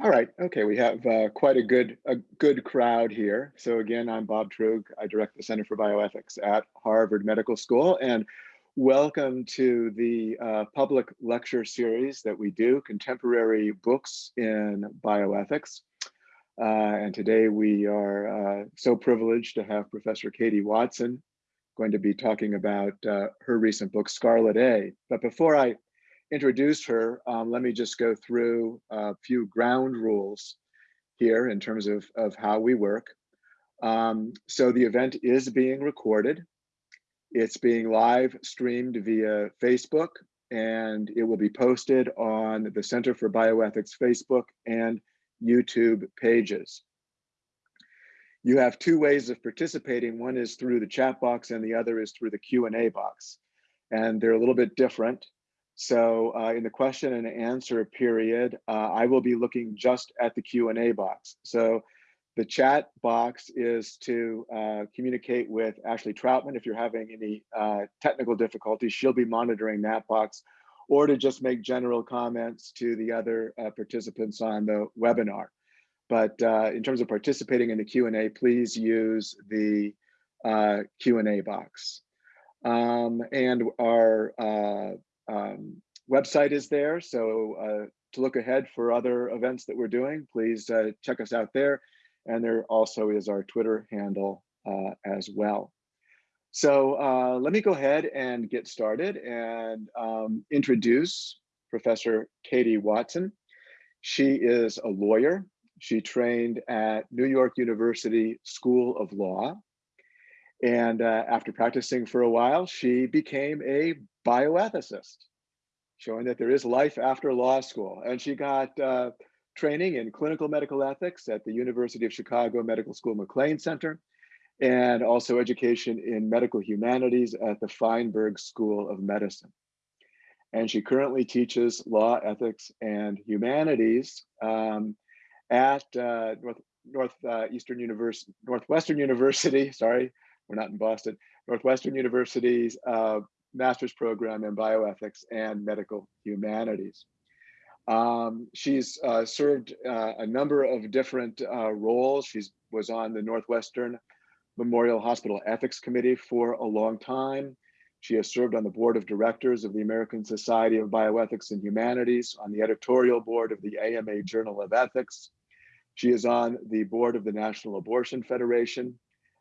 All right. Okay. We have uh, quite a good a good crowd here. So again, I'm Bob Truog. I direct the Center for Bioethics at Harvard Medical School, and welcome to the uh, public lecture series that we do, Contemporary Books in Bioethics. Uh, and today we are uh, so privileged to have Professor Katie Watson going to be talking about uh, her recent book, Scarlet A. But before I introduce her, um, let me just go through a few ground rules here in terms of, of how we work. Um, so the event is being recorded. It's being live streamed via Facebook and it will be posted on the Center for Bioethics Facebook and YouTube pages. You have two ways of participating. One is through the chat box and the other is through the Q&A box. And they're a little bit different. So uh, in the question and answer period, uh, I will be looking just at the Q&A box. So the chat box is to uh, communicate with Ashley Troutman if you're having any uh, technical difficulties. She'll be monitoring that box or to just make general comments to the other uh, participants on the webinar. But uh, in terms of participating in the Q&A, please use the Q&A box. Um, and our um, website is there. So uh, to look ahead for other events that we're doing, please uh, check us out there. And there also is our Twitter handle uh, as well. So uh, let me go ahead and get started and um, introduce Professor Katie Watson. She is a lawyer. She trained at New York University School of Law. And uh, after practicing for a while, she became a bioethicist, showing that there is life after law school. And she got uh, training in clinical medical ethics at the University of Chicago Medical School McLean Center, and also education in medical humanities at the Feinberg School of Medicine. And she currently teaches law, ethics, and humanities um, at uh, North, Northeastern uh, University, Northwestern University, sorry, we're not in Boston, Northwestern University's uh, master's program in bioethics and medical humanities. Um, she's uh, served uh, a number of different uh, roles. She was on the Northwestern Memorial Hospital Ethics Committee for a long time. She has served on the board of directors of the American Society of Bioethics and Humanities, on the editorial board of the AMA Journal of Ethics. She is on the board of the National Abortion Federation,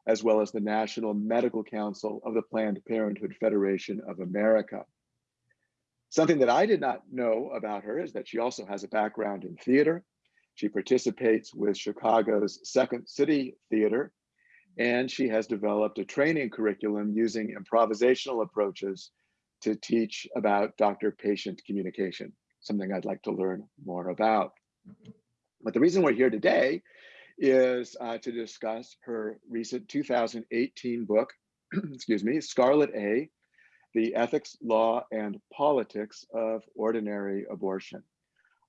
as well as the National Medical Council of the Planned Parenthood Federation of America. Something that I did not know about her is that she also has a background in theater. She participates with Chicago's Second City Theater, and she has developed a training curriculum using improvisational approaches to teach about doctor-patient communication, something I'd like to learn more about. But the reason we're here today is uh, to discuss her recent 2018 book, excuse me, Scarlet A, The Ethics, Law, and Politics of Ordinary Abortion.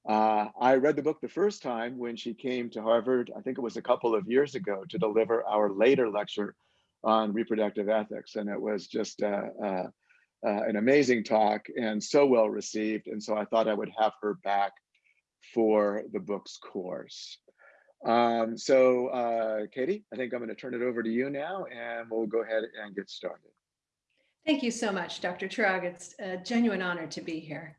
Uh, I read the book the first time when she came to Harvard, I think it was a couple of years ago, to deliver our later lecture on reproductive ethics. And it was just uh, uh, uh an amazing talk and so well received. And so I thought I would have her back for the book's course. Um, so uh, Katie, I think I'm going to turn it over to you now and we'll go ahead and get started. Thank you so much, Dr. Truog. It's a genuine honor to be here.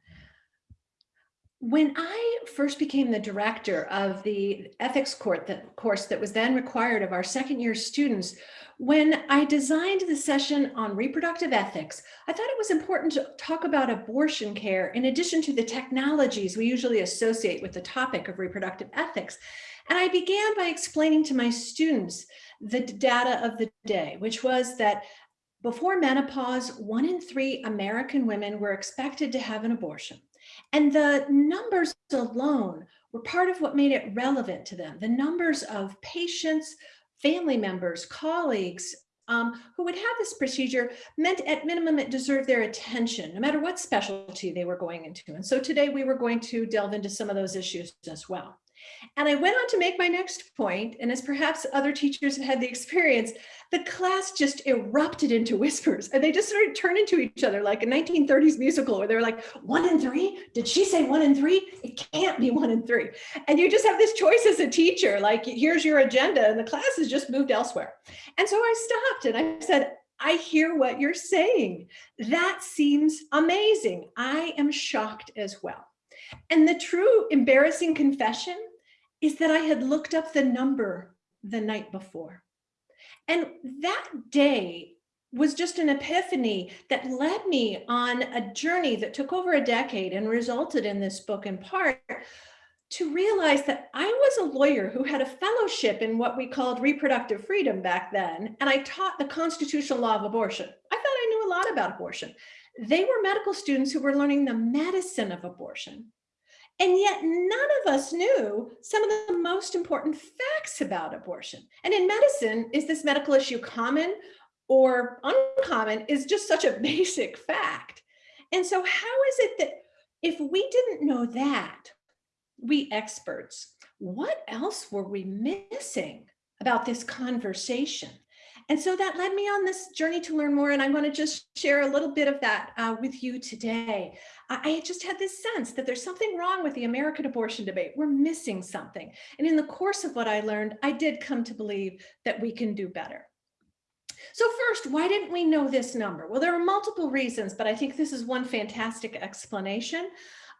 When I first became the director of the ethics court that, course that was then required of our second year students, when I designed the session on reproductive ethics, I thought it was important to talk about abortion care in addition to the technologies we usually associate with the topic of reproductive ethics. And I began by explaining to my students the data of the day, which was that before menopause, one in three American women were expected to have an abortion. And the numbers alone were part of what made it relevant to them. The numbers of patients, family members, colleagues um, who would have this procedure meant at minimum it deserved their attention, no matter what specialty they were going into. And so today we were going to delve into some of those issues as well. And I went on to make my next point, and as perhaps other teachers have had the experience, the class just erupted into whispers and they just started turning to each other like a 1930s musical where they were like, one and three? Did she say one and three? It can't be one and three. And you just have this choice as a teacher, like here's your agenda and the class has just moved elsewhere. And so I stopped and I said, I hear what you're saying. That seems amazing. I am shocked as well. And the true embarrassing confession is that I had looked up the number the night before. And that day was just an epiphany that led me on a journey that took over a decade and resulted in this book in part to realize that I was a lawyer who had a fellowship in what we called reproductive freedom back then, and I taught the constitutional law of abortion. I thought I knew a lot about abortion. They were medical students who were learning the medicine of abortion. And yet none of us knew some of the most important facts about abortion. And in medicine, is this medical issue common or uncommon is just such a basic fact. And so how is it that if we didn't know that, we experts, what else were we missing about this conversation? And so that led me on this journey to learn more. And I'm going to just share a little bit of that uh, with you today. I just had this sense that there's something wrong with the American abortion debate. We're missing something. And in the course of what I learned, I did come to believe that we can do better. So first, why didn't we know this number? Well, there are multiple reasons, but I think this is one fantastic explanation.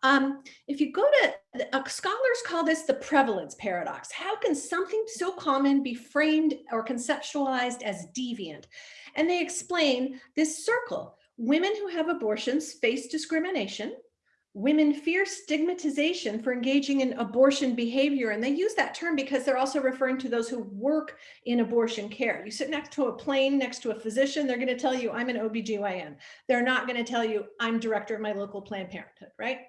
Um, if you go to, uh, scholars call this the prevalence paradox. How can something so common be framed or conceptualized as deviant? And they explain this circle. Women who have abortions face discrimination. Women fear stigmatization for engaging in abortion behavior. And they use that term because they're also referring to those who work in abortion care. You sit next to a plane, next to a physician, they're gonna tell you, I'm an OBGYN. They're not gonna tell you, I'm director of my local Planned Parenthood, right?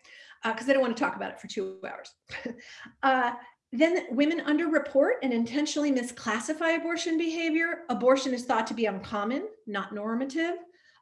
Because uh, they don't wanna talk about it for two hours. uh, then women underreport and intentionally misclassify abortion behavior. Abortion is thought to be uncommon, not normative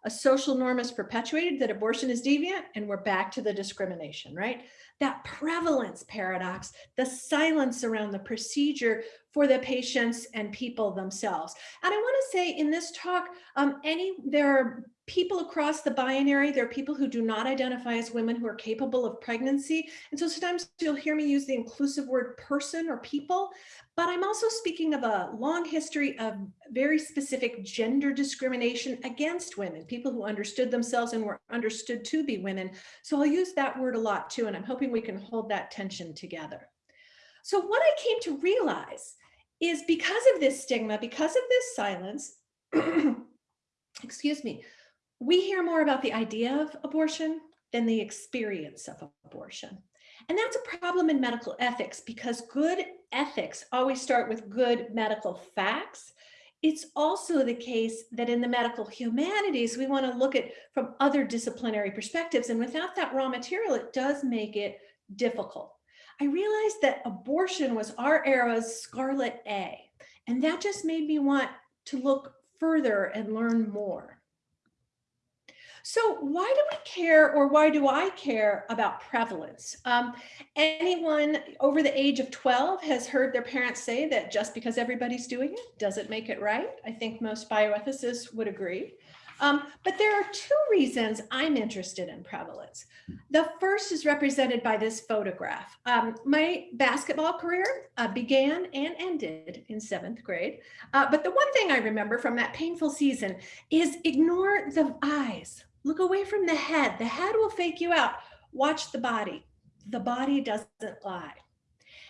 a social norm is perpetuated that abortion is deviant and we're back to the discrimination, right? That prevalence paradox, the silence around the procedure for the patients and people themselves. And I wanna say in this talk, um, any there are people across the binary. There are people who do not identify as women who are capable of pregnancy. And so sometimes you'll hear me use the inclusive word person or people, but I'm also speaking of a long history of very specific gender discrimination against women, people who understood themselves and were understood to be women. So I'll use that word a lot too, and I'm hoping we can hold that tension together. So what I came to realize is because of this stigma, because of this silence, excuse me, we hear more about the idea of abortion than the experience of abortion. And that's a problem in medical ethics because good ethics always start with good medical facts. It's also the case that in the medical humanities, we want to look at from other disciplinary perspectives. And without that raw material, it does make it difficult. I realized that abortion was our era's scarlet A, and that just made me want to look further and learn more. So why do we care or why do I care about prevalence? Um, anyone over the age of 12 has heard their parents say that just because everybody's doing it doesn't make it right. I think most bioethicists would agree. Um, but there are two reasons I'm interested in prevalence. The first is represented by this photograph. Um, my basketball career uh, began and ended in seventh grade. Uh, but the one thing I remember from that painful season is ignore the eyes. Look away from the head. The head will fake you out. Watch the body. The body doesn't lie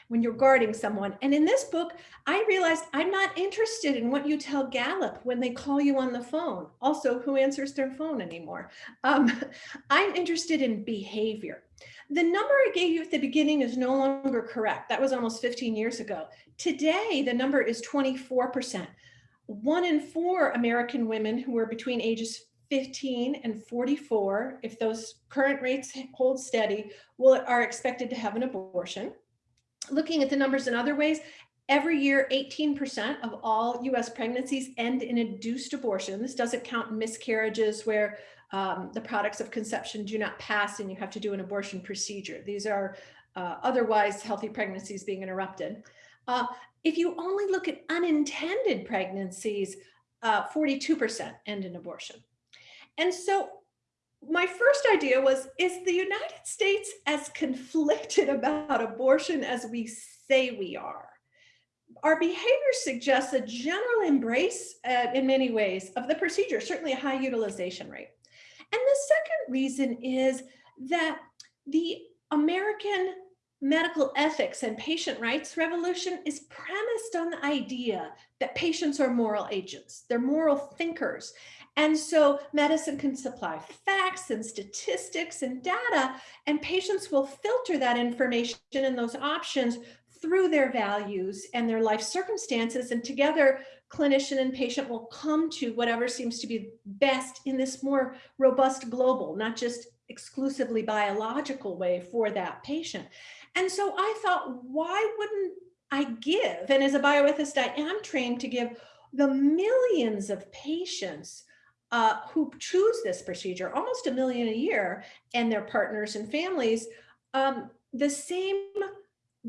when you're guarding someone. And in this book, I realized I'm not interested in what you tell Gallup when they call you on the phone. Also, who answers their phone anymore? Um, I'm interested in behavior. The number I gave you at the beginning is no longer correct. That was almost 15 years ago. Today, the number is 24%. One in four American women who are between ages 15 and 44, if those current rates hold steady, will are expected to have an abortion. Looking at the numbers in other ways, every year 18% of all US pregnancies end in induced abortion. This doesn't count miscarriages where um, the products of conception do not pass and you have to do an abortion procedure. These are uh, otherwise healthy pregnancies being interrupted. Uh, if you only look at unintended pregnancies, 42% uh, end in abortion. And so my first idea was, is the United States as conflicted about abortion as we say we are? Our behavior suggests a general embrace uh, in many ways of the procedure, certainly a high utilization rate. And the second reason is that the American medical ethics and patient rights revolution is premised on the idea that patients are moral agents, they're moral thinkers. And so medicine can supply facts and statistics and data, and patients will filter that information and those options through their values and their life circumstances. And together, clinician and patient will come to whatever seems to be best in this more robust global, not just exclusively biological way for that patient. And so I thought, why wouldn't I give? And as a bioethicist, I am trained to give the millions of patients uh, who choose this procedure, almost a million a year, and their partners and families, um, the same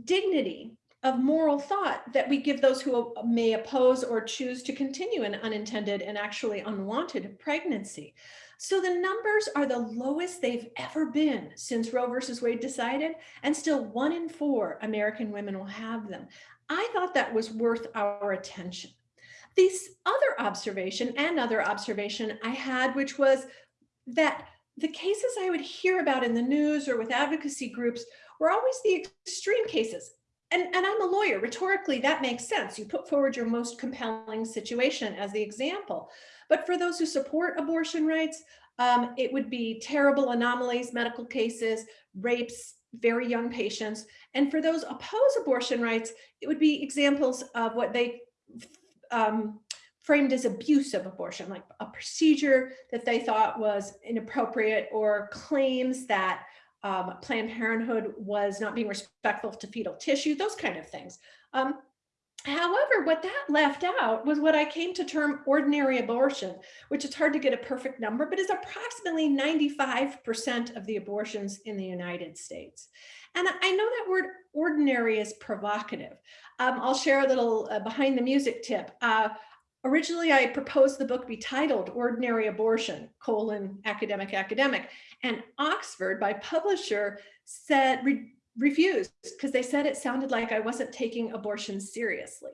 dignity of moral thought that we give those who may oppose or choose to continue an unintended and actually unwanted pregnancy. So the numbers are the lowest they've ever been since Roe versus Wade decided, and still one in four American women will have them. I thought that was worth our attention. This other observation and other observation I had, which was that the cases I would hear about in the news or with advocacy groups were always the extreme cases. And, and I'm a lawyer, rhetorically, that makes sense. You put forward your most compelling situation as the example. But for those who support abortion rights, um, it would be terrible anomalies, medical cases, rapes, very young patients. And for those oppose abortion rights, it would be examples of what they um, framed as abuse of abortion, like a procedure that they thought was inappropriate or claims that um, Planned Parenthood was not being respectful to fetal tissue, those kind of things. Um, However, what that left out was what I came to term ordinary abortion, which is hard to get a perfect number, but is approximately 95% of the abortions in the United States. And I know that word ordinary is provocative. Um, I'll share a little uh, behind the music tip. Uh, originally, I proposed the book be titled Ordinary Abortion, colon, academic, academic. And Oxford, by publisher, said, refused because they said it sounded like I wasn't taking abortion seriously.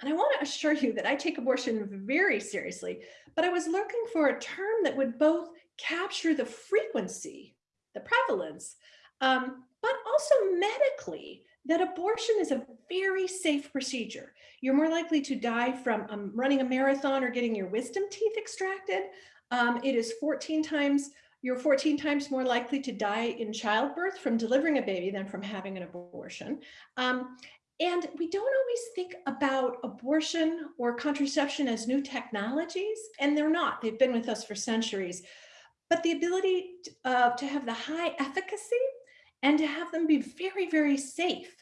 And I want to assure you that I take abortion very seriously, but I was looking for a term that would both capture the frequency, the prevalence, um, but also medically, that abortion is a very safe procedure. You're more likely to die from um, running a marathon or getting your wisdom teeth extracted. Um, it is 14 times you're 14 times more likely to die in childbirth from delivering a baby than from having an abortion. Um, and we don't always think about abortion or contraception as new technologies, and they're not. They've been with us for centuries. But the ability uh, to have the high efficacy and to have them be very, very safe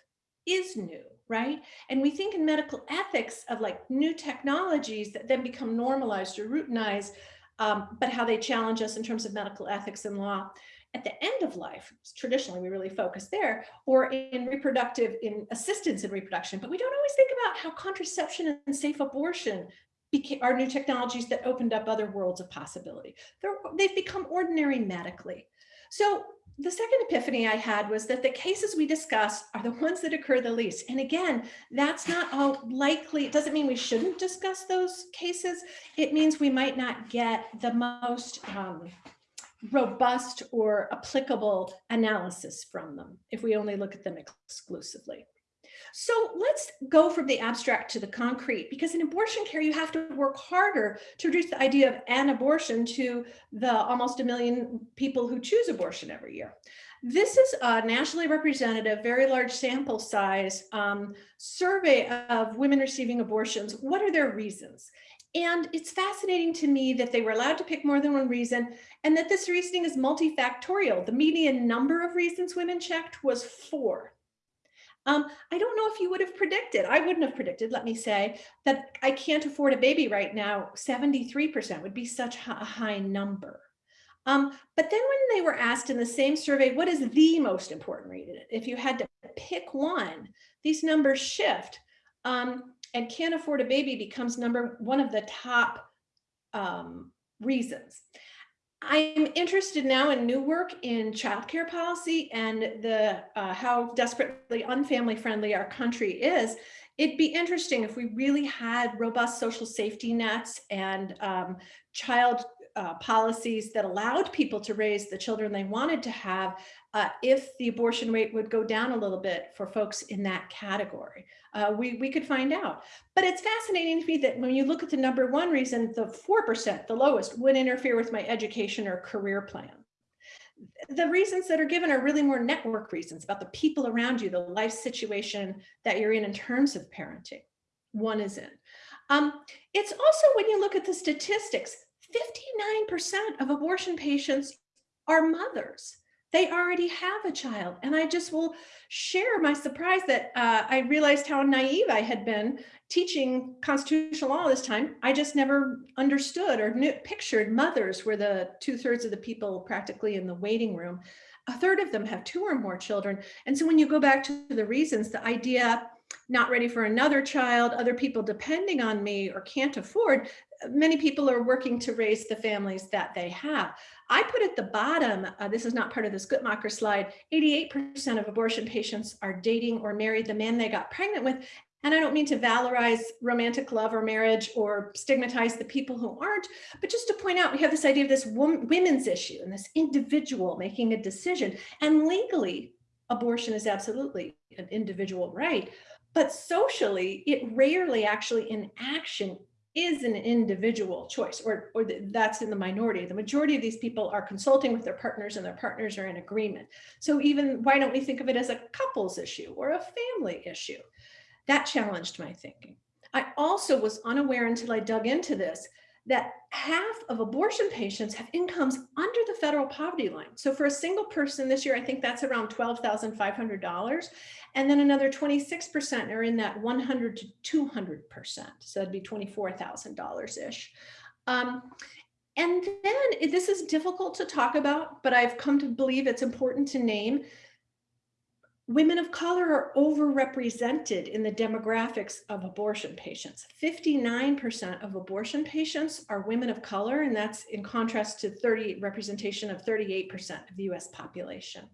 is new, right? And we think in medical ethics of like new technologies that then become normalized or routinized um, but how they challenge us in terms of medical ethics and law at the end of life. Traditionally, we really focus there, or in reproductive, in assistance in reproduction, but we don't always think about how contraception and safe abortion became, are new technologies that opened up other worlds of possibility. They're, they've become ordinary medically. So the second epiphany I had was that the cases we discuss are the ones that occur the least. And again, that's not all likely. It doesn't mean we shouldn't discuss those cases. It means we might not get the most um, robust or applicable analysis from them if we only look at them exclusively. So let's go from the abstract to the concrete, because in abortion care, you have to work harder to reduce the idea of an abortion to the almost a million people who choose abortion every year. This is a nationally representative, very large sample size um, survey of women receiving abortions. What are their reasons? And it's fascinating to me that they were allowed to pick more than one reason and that this reasoning is multifactorial. The median number of reasons women checked was four. Um, I don't know if you would have predicted, I wouldn't have predicted, let me say, that I can't afford a baby right now, 73% would be such a high number. Um, but then when they were asked in the same survey, what is the most important reason? If you had to pick one, these numbers shift um, and can't afford a baby becomes number one of the top um, reasons. I'm interested now in new work in childcare policy and the uh, how desperately unfamily friendly our country is. It'd be interesting if we really had robust social safety nets and um, child uh, policies that allowed people to raise the children they wanted to have uh, if the abortion rate would go down a little bit for folks in that category. Uh, we, we could find out. But it's fascinating to me that when you look at the number one reason, the 4%, the lowest, would interfere with my education or career plan. The reasons that are given are really more network reasons about the people around you, the life situation that you're in in terms of parenting. One is in. Um, it's also when you look at the statistics, 59% of abortion patients are mothers they already have a child. And I just will share my surprise that uh, I realized how naive I had been teaching constitutional law this time. I just never understood or knew, pictured mothers were the two thirds of the people practically in the waiting room. A third of them have two or more children. And so when you go back to the reasons, the idea not ready for another child, other people depending on me or can't afford, many people are working to raise the families that they have. I put at the bottom, uh, this is not part of this Guttmacher slide, 88% of abortion patients are dating or married the man they got pregnant with. And I don't mean to valorize romantic love or marriage or stigmatize the people who aren't, but just to point out, we have this idea of this women's issue and this individual making a decision. And legally, abortion is absolutely an individual right. But socially, it rarely actually in action is an individual choice or, or that's in the minority. The majority of these people are consulting with their partners and their partners are in agreement. So even why don't we think of it as a couples issue or a family issue? That challenged my thinking. I also was unaware until I dug into this that half of abortion patients have incomes under the federal poverty line. So for a single person this year, I think that's around $12,500. And then another 26% are in that 100 to 200%. So that'd be $24,000-ish. Um, and then this is difficult to talk about, but I've come to believe it's important to name women of color are overrepresented in the demographics of abortion patients. 59% of abortion patients are women of color, and that's in contrast to 30 representation of 38% of the US population.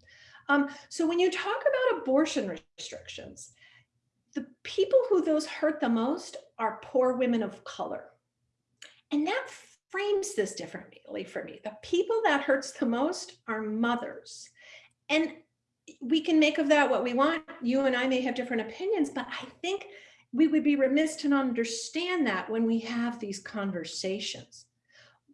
Um, so when you talk about abortion restrictions, the people who those hurt the most are poor women of color. And that frames this differently for me. The people that hurts the most are mothers. And we can make of that what we want. You and I may have different opinions, but I think we would be remiss to not understand that when we have these conversations.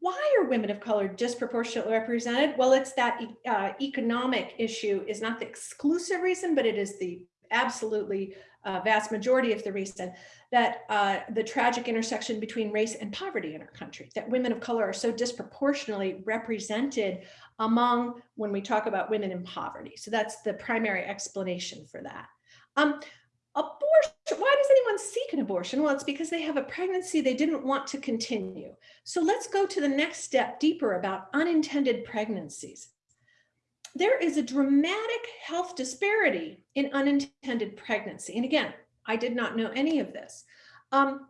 Why are women of color disproportionately represented? Well, it's that uh, economic issue is not the exclusive reason, but it is the absolutely uh, vast majority of the reason that uh, the tragic intersection between race and poverty in our country, that women of color are so disproportionately represented among when we talk about women in poverty. So that's the primary explanation for that. Um, abortion, why does anyone seek an abortion? Well, it's because they have a pregnancy they didn't want to continue. So let's go to the next step deeper about unintended pregnancies. There is a dramatic health disparity in unintended pregnancy. And again, I did not know any of this. Um,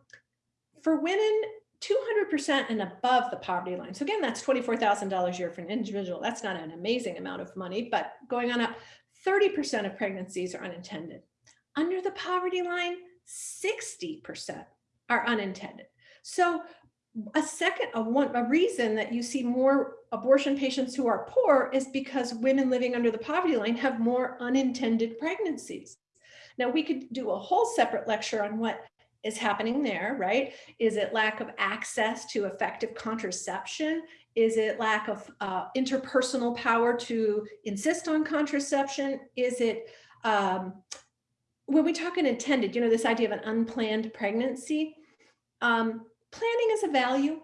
for women 200% and above the poverty line. So again, that's $24,000 a year for an individual. That's not an amazing amount of money, but going on up, 30% of pregnancies are unintended. Under the poverty line, 60% are unintended. So a second, a, one, a reason that you see more abortion patients who are poor is because women living under the poverty line have more unintended pregnancies. Now we could do a whole separate lecture on what is happening there, right? Is it lack of access to effective contraception? Is it lack of uh, interpersonal power to insist on contraception? Is it, um, when we talk an intended, you know, this idea of an unplanned pregnancy, um, planning is a value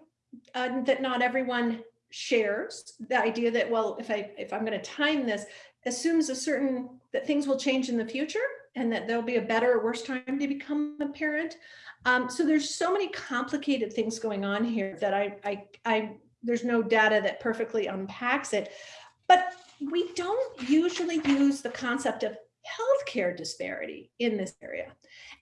uh, that not everyone shares. The idea that, well, if, I, if I'm gonna time this, assumes a certain, that things will change in the future and that there'll be a better or worse time to become a parent. Um, so there's so many complicated things going on here that I, I, I there's no data that perfectly unpacks it. But we don't usually use the concept of healthcare disparity in this area.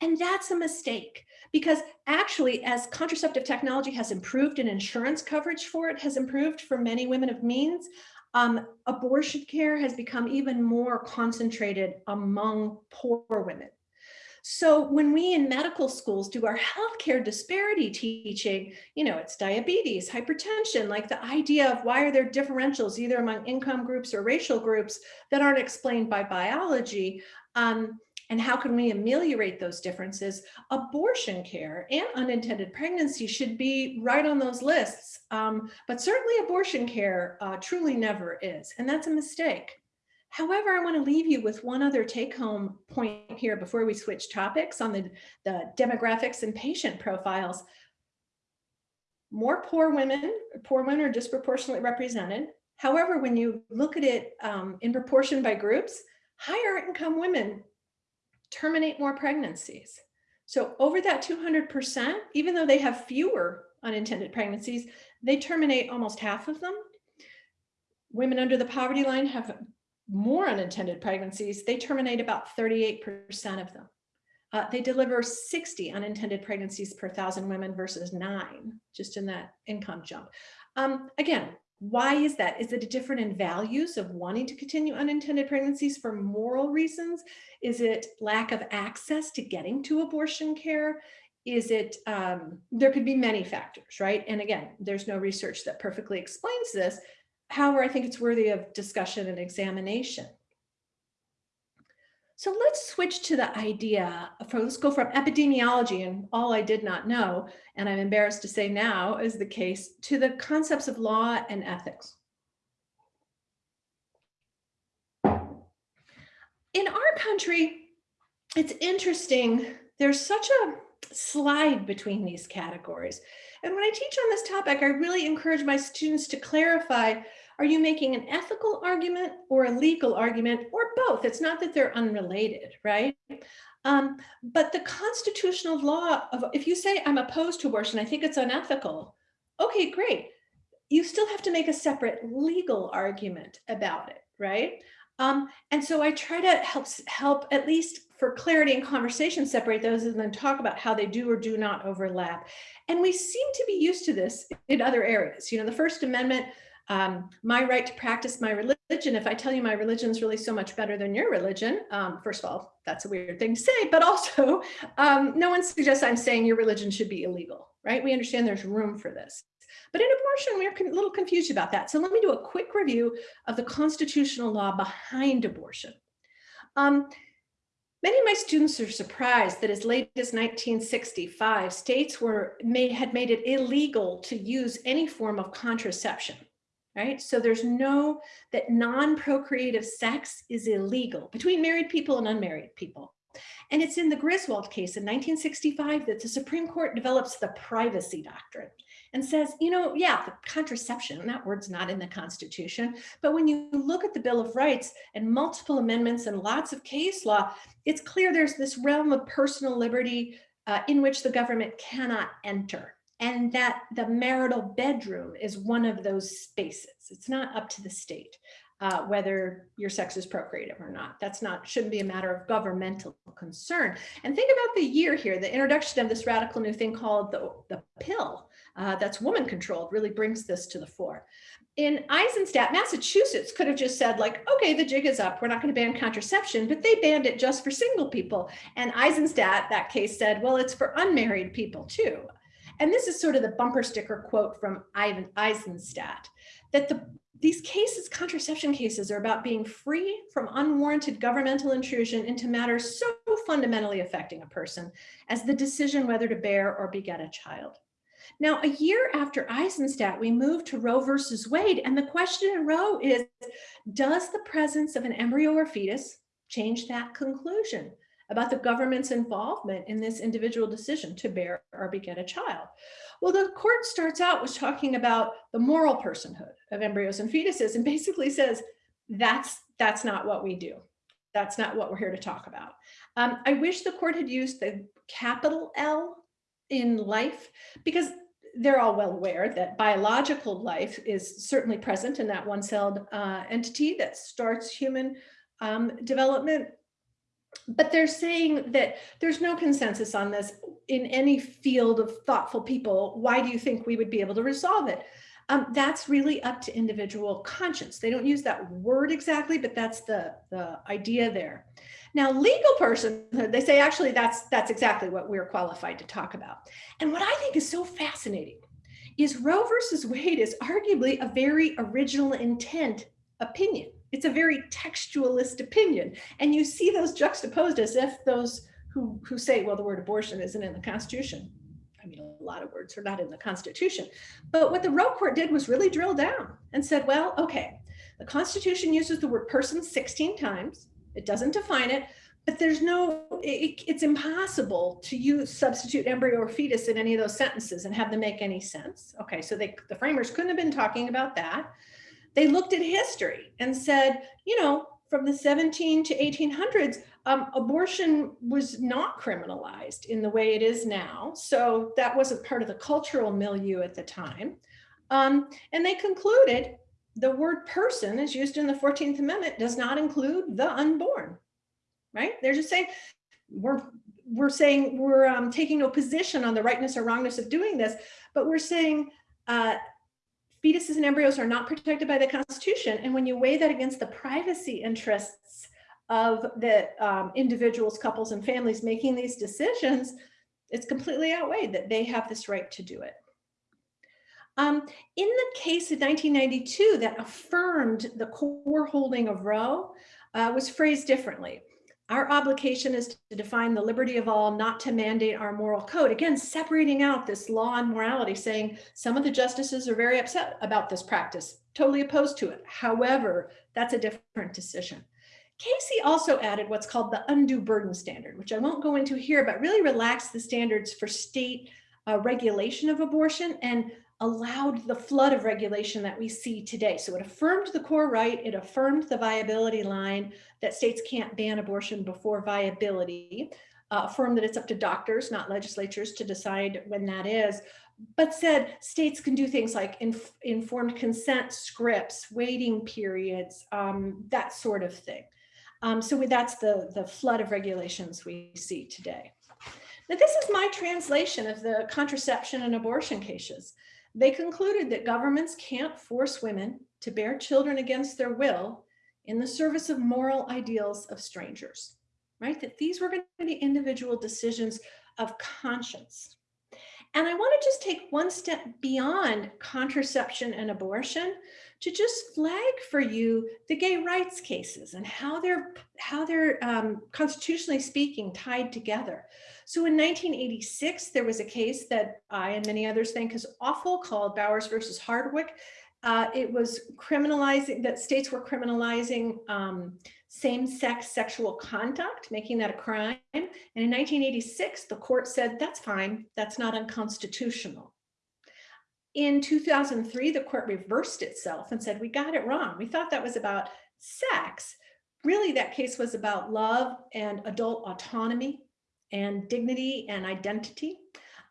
And that's a mistake because actually as contraceptive technology has improved and insurance coverage for it has improved for many women of means, um, abortion care has become even more concentrated among poor women. So when we in medical schools do our healthcare disparity teaching, you know, it's diabetes, hypertension, like the idea of why are there differentials either among income groups or racial groups that aren't explained by biology. Um, and how can we ameliorate those differences? Abortion care and unintended pregnancy should be right on those lists, um, but certainly abortion care uh, truly never is, and that's a mistake. However, I want to leave you with one other take home point here before we switch topics on the, the demographics and patient profiles. More poor women, poor women are disproportionately represented. However, when you look at it um, in proportion by groups, higher income women terminate more pregnancies. So over that 200%, even though they have fewer unintended pregnancies, they terminate almost half of them. Women under the poverty line have more unintended pregnancies. They terminate about 38% of them. Uh, they deliver 60 unintended pregnancies per thousand women versus nine, just in that income jump. Um, again, why is that? Is it a different in values of wanting to continue unintended pregnancies for moral reasons? Is it lack of access to getting to abortion care? Is it, um, there could be many factors, right? And again, there's no research that perfectly explains this. However, I think it's worthy of discussion and examination. So let's switch to the idea for, let's go from epidemiology and all I did not know, and I'm embarrassed to say now is the case, to the concepts of law and ethics. In our country, it's interesting, there's such a slide between these categories. And when I teach on this topic, I really encourage my students to clarify are you making an ethical argument or a legal argument or both? It's not that they're unrelated, right? Um, but the constitutional law of, if you say I'm opposed to abortion, I think it's unethical. Okay, great. You still have to make a separate legal argument about it, right? Um, and so I try to help, help at least for clarity and conversation, separate those and then talk about how they do or do not overlap. And we seem to be used to this in other areas. You know, the First Amendment um, my right to practice my religion, if I tell you my religion is really so much better than your religion, um, first of all, that's a weird thing to say, but also um, no one suggests I'm saying your religion should be illegal, right? We understand there's room for this. But in abortion, we're a little confused about that. So let me do a quick review of the constitutional law behind abortion. Um, Many of my students are surprised that as late as 1965, states were made, had made it illegal to use any form of contraception right? So there's no, that non-procreative sex is illegal between married people and unmarried people. And it's in the Griswold case in 1965 that the Supreme Court develops the privacy doctrine and says, you know, yeah, contraception, that word's not in the Constitution, but when you look at the Bill of Rights and multiple amendments and lots of case law, it's clear there's this realm of personal liberty uh, in which the government cannot enter and that the marital bedroom is one of those spaces. It's not up to the state uh, whether your sex is procreative or not. That's not, shouldn't be a matter of governmental concern. And think about the year here, the introduction of this radical new thing called the, the pill uh, that's woman controlled really brings this to the fore. In Eisenstadt, Massachusetts could have just said like, okay, the jig is up. We're not going to ban contraception, but they banned it just for single people. And Eisenstadt, that case said, well, it's for unmarried people too and this is sort of the bumper sticker quote from Ivan Eisenstadt, that the, these cases, contraception cases, are about being free from unwarranted governmental intrusion into matters so fundamentally affecting a person as the decision whether to bear or beget a child. Now, a year after Eisenstadt, we moved to Roe versus Wade, and the question in Roe is, does the presence of an embryo or fetus change that conclusion? About the government's involvement in this individual decision to bear or beget a child. Well, the court starts out with talking about the moral personhood of embryos and fetuses and basically says, that's, that's not what we do. That's not what we're here to talk about. Um, I wish the court had used the capital L in life because they're all well aware that biological life is certainly present in that one-celled uh, entity that starts human um, development. But they're saying that there's no consensus on this in any field of thoughtful people. Why do you think we would be able to resolve it? Um, that's really up to individual conscience. They don't use that word exactly, but that's the, the idea there. Now, legal personhood, they say actually that's that's exactly what we're qualified to talk about. And what I think is so fascinating is Roe versus Wade is arguably a very original intent opinion. It's a very textualist opinion. And you see those juxtaposed as if those who, who say, well, the word abortion isn't in the Constitution. I mean, a lot of words are not in the Constitution. But what the Roe court did was really drill down and said, well, okay, the Constitution uses the word person 16 times. It doesn't define it, but there's no, it, it's impossible to use substitute embryo or fetus in any of those sentences and have them make any sense. Okay, so they, the framers couldn't have been talking about that. They looked at history and said, you know, from the 17 to 1800s, um, abortion was not criminalized in the way it is now. So that wasn't part of the cultural milieu at the time. Um, and they concluded the word person as used in the 14th Amendment does not include the unborn, right? They're just saying, we're, we're saying we're um, taking no position on the rightness or wrongness of doing this, but we're saying uh, fetuses and embryos are not protected by the Constitution. And when you weigh that against the privacy interests of the um, individuals, couples, and families making these decisions, it's completely outweighed that they have this right to do it. Um, in the case of 1992 that affirmed the core holding of Roe uh, was phrased differently. Our obligation is to define the liberty of all, not to mandate our moral code. Again, separating out this law and morality, saying some of the justices are very upset about this practice, totally opposed to it. However, that's a different decision. Casey also added what's called the undue burden standard, which I won't go into here, but really relaxed the standards for state uh, regulation of abortion and allowed the flood of regulation that we see today. So it affirmed the core right, it affirmed the viability line that states can't ban abortion before viability, uh, affirmed that it's up to doctors, not legislatures, to decide when that is, but said states can do things like inf informed consent scripts, waiting periods, um, that sort of thing. Um, so that's the, the flood of regulations we see today. Now, this is my translation of the contraception and abortion cases. They concluded that governments can't force women to bear children against their will in the service of moral ideals of strangers, right? That these were going to be individual decisions of conscience. And I want to just take one step beyond contraception and abortion to just flag for you the gay rights cases and how they're how they're um, constitutionally speaking tied together. So in 1986, there was a case that I and many others think is awful called Bowers versus Hardwick. Uh, it was criminalizing that states were criminalizing um, same-sex sexual conduct, making that a crime. And in 1986, the court said, that's fine, that's not unconstitutional. In 2003, the court reversed itself and said, we got it wrong. We thought that was about sex. Really, that case was about love and adult autonomy and dignity and identity.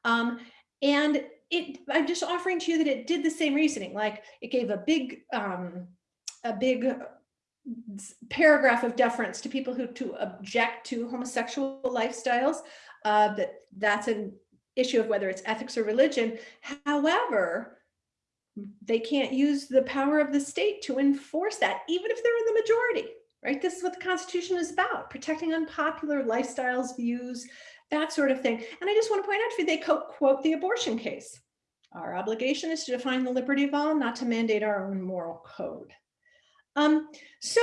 Um, and it, I'm just offering to you that it did the same reasoning, like it gave a big, um, a big paragraph of deference to people who to object to homosexual lifestyles, uh, that that's an issue of whether it's ethics or religion. However, they can't use the power of the state to enforce that, even if they're in the majority right? This is what the Constitution is about, protecting unpopular lifestyles, views, that sort of thing. And I just want to point out to you, they quote the abortion case. Our obligation is to define the liberty of all, not to mandate our own moral code. Um, so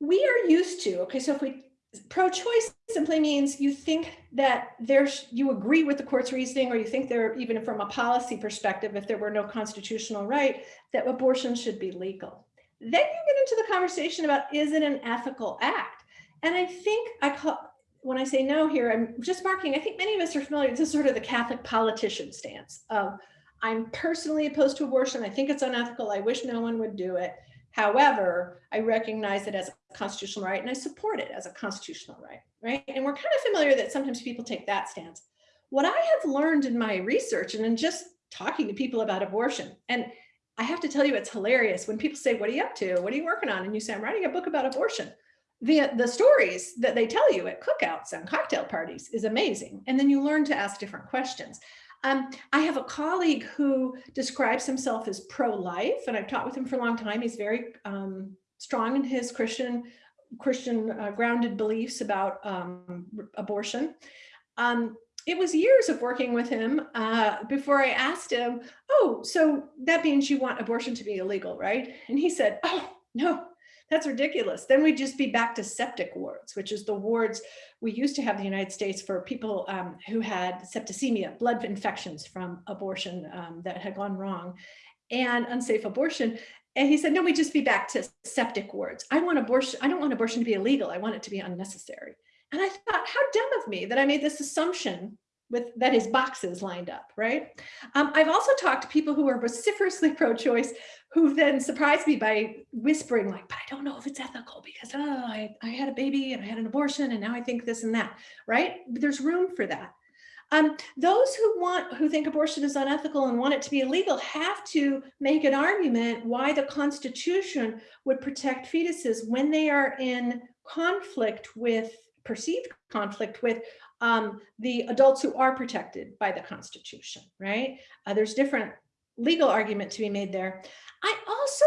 we are used to, okay, so if we, pro-choice simply means you think that there's, you agree with the court's reasoning, or you think there, even from a policy perspective, if there were no constitutional right, that abortion should be legal. Then you get into the conversation about is it an ethical act? And I think I call, when I say no here, I'm just marking, I think many of us are familiar, this is sort of the Catholic politician stance of I'm personally opposed to abortion. I think it's unethical. I wish no one would do it. However, I recognize it as a constitutional right and I support it as a constitutional right, right? And we're kind of familiar that sometimes people take that stance. what I have learned in my research and in just talking to people about abortion, and I have to tell you, it's hilarious when people say, what are you up to? What are you working on? And you say, I'm writing a book about abortion. The, the stories that they tell you at cookouts and cocktail parties is amazing. And then you learn to ask different questions. Um, I have a colleague who describes himself as pro-life, and I've taught with him for a long time. He's very um, strong in his Christian Christian uh, grounded beliefs about um, abortion. Um, it was years of working with him uh, before I asked him, oh, so that means you want abortion to be illegal, right? And he said, oh, no, that's ridiculous. Then we'd just be back to septic wards, which is the wards we used to have in the United States for people um, who had septicemia, blood infections from abortion um, that had gone wrong and unsafe abortion. And he said, no, we just be back to septic wards. I want abortion. I don't want abortion to be illegal. I want it to be unnecessary. And I thought, how dumb of me that I made this assumption with that his boxes lined up, right? Um, I've also talked to people who are vociferously pro-choice who then surprised me by whispering like, but I don't know if it's ethical because oh, I, I had a baby and I had an abortion and now I think this and that, right? There's room for that. Um, those who want, who think abortion is unethical and want it to be illegal have to make an argument why the Constitution would protect fetuses when they are in conflict with, perceived conflict with um, the adults who are protected by the Constitution, right? Uh, there's different legal argument to be made there. I also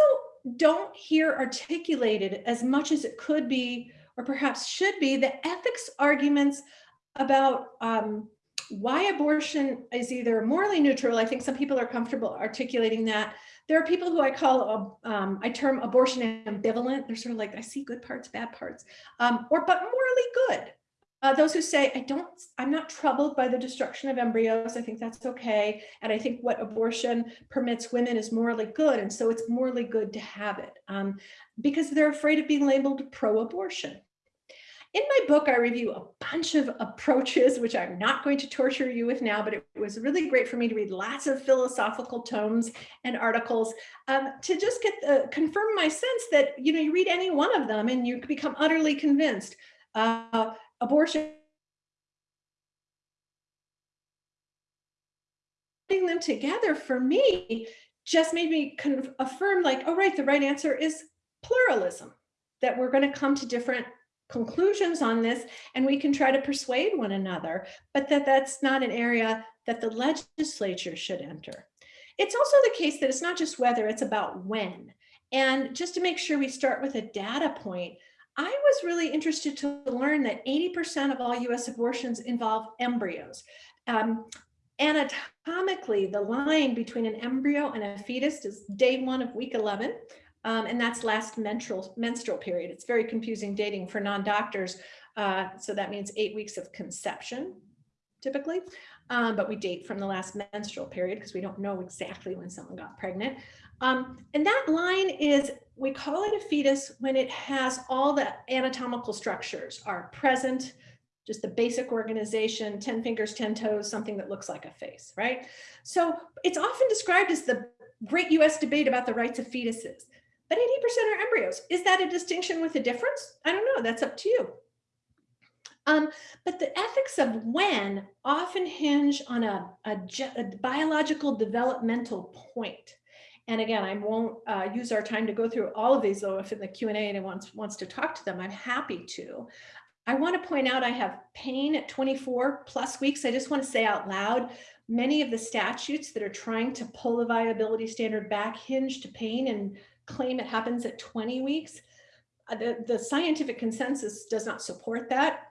don't hear articulated as much as it could be, or perhaps should be, the ethics arguments about um, why abortion is either morally neutral. I think some people are comfortable articulating that. There are people who I call, um, I term abortion ambivalent. They're sort of like, I see good parts, bad parts, um, or but morally good. Uh, those who say, I don't, I'm not troubled by the destruction of embryos. I think that's okay. And I think what abortion permits women is morally good. And so it's morally good to have it um, because they're afraid of being labeled pro-abortion. In my book, I review a bunch of approaches, which I'm not going to torture you with now, but it was really great for me to read lots of philosophical tomes and articles um, to just get the, confirm my sense that, you know, you read any one of them and you become utterly convinced. Uh, abortion putting them together for me just made me affirm like, oh, right, the right answer is pluralism, that we're going to come to different conclusions on this and we can try to persuade one another, but that that's not an area that the legislature should enter. It's also the case that it's not just whether, it's about when. And just to make sure we start with a data point, I was really interested to learn that 80% of all US abortions involve embryos. Um, anatomically, the line between an embryo and a fetus is day one of week 11, um, and that's last menstrual, menstrual period. It's very confusing dating for non-doctors. Uh, so that means eight weeks of conception, typically, um, but we date from the last menstrual period because we don't know exactly when someone got pregnant. Um, and that line is, we call it a fetus when it has all the anatomical structures are present, just the basic organization, 10 fingers, 10 toes, something that looks like a face, right? So it's often described as the great US debate about the rights of fetuses, but 80% are embryos. Is that a distinction with a difference? I don't know, that's up to you. Um, but the ethics of when often hinge on a, a, a biological developmental point. And again, I won't uh, use our time to go through all of these, though if in the Q&A anyone wants, wants to talk to them, I'm happy to. I want to point out I have pain at 24 plus weeks. I just want to say out loud, many of the statutes that are trying to pull the viability standard back hinge to pain and claim it happens at 20 weeks. Uh, the, the scientific consensus does not support that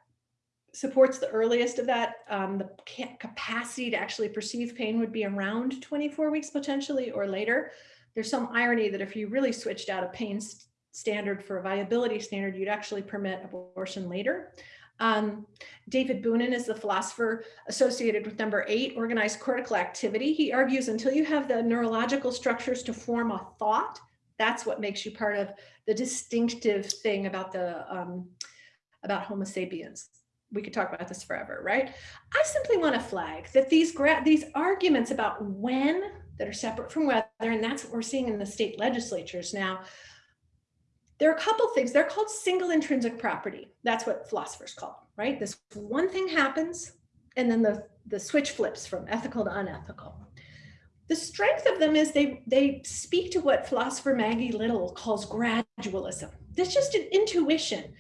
supports the earliest of that. Um, the capacity to actually perceive pain would be around 24 weeks potentially or later. There's some irony that if you really switched out a pain st standard for a viability standard, you'd actually permit abortion later. Um, David Boonin is the philosopher associated with number eight, organized cortical activity. He argues until you have the neurological structures to form a thought, that's what makes you part of the distinctive thing about the um, about Homo sapiens we could talk about this forever, right? I simply want to flag that these these arguments about when that are separate from whether, and that's what we're seeing in the state legislatures now. There are a couple things. They're called single intrinsic property. That's what philosophers call them, right? This one thing happens, and then the, the switch flips from ethical to unethical. The strength of them is they, they speak to what philosopher Maggie Little calls gradualism. That's just an intuition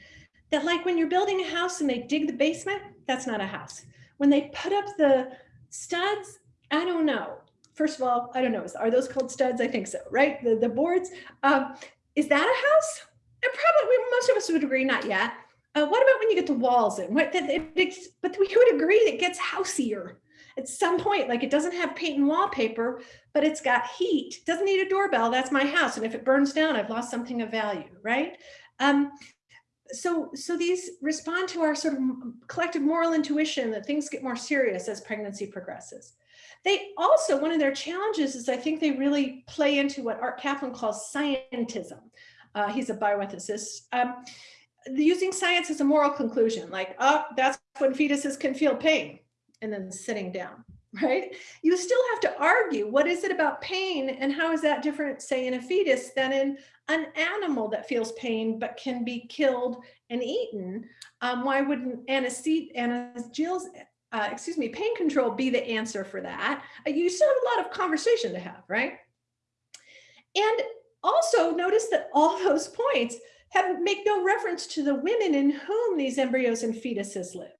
that like when you're building a house and they dig the basement, that's not a house. When they put up the studs, I don't know. First of all, I don't know, are those called studs? I think so, right? The, the boards, um, is that a house? And probably most of us would agree, not yet. Uh, what about when you get the walls in? What, it, it, but we would agree that it gets houseier at some point, like it doesn't have paint and wallpaper, but it's got heat, doesn't need a doorbell, that's my house. And if it burns down, I've lost something of value, right? Um, so, so these respond to our sort of collective moral intuition that things get more serious as pregnancy progresses. They also, one of their challenges is I think they really play into what Art Caplan calls scientism. Uh, he's a bioethicist. Um, using science as a moral conclusion, like, oh, that's when fetuses can feel pain and then sitting down, right? You still have to argue, what is it about pain and how is that different, say in a fetus than in an animal that feels pain but can be killed and eaten? Um, why wouldn't anesthesia, uh, excuse me, pain control be the answer for that? Uh, you still have a lot of conversation to have, right? And also notice that all those points have make no reference to the women in whom these embryos and fetuses live.